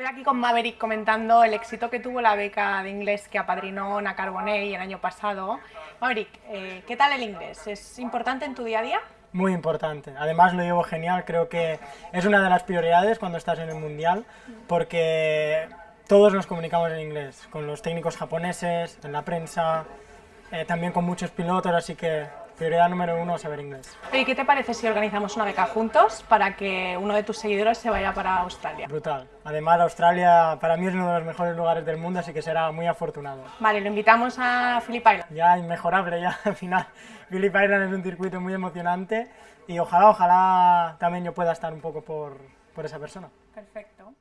Estoy aquí con Maverick comentando el éxito que tuvo la beca de inglés que apadrinó Na Carbonell el año pasado. Maverick, eh, ¿qué tal el inglés? ¿Es importante en tu día a día? Muy importante. Además lo llevo genial, creo que es una de las prioridades cuando estás en el Mundial, porque todos nos comunicamos en inglés, con los técnicos japoneses, en la prensa, eh, también con muchos pilotos, así que prioridad número uno, saber inglés. ¿Y qué te parece si organizamos una beca juntos para que uno de tus seguidores se vaya para Australia? Brutal. Además, Australia para mí es uno de los mejores lugares del mundo, así que será muy afortunado. Vale, lo invitamos a Phillip Island. Ya inmejorable, ya al final. Phillip Island es un circuito muy emocionante y ojalá, ojalá también yo pueda estar un poco por, por esa persona. Perfecto.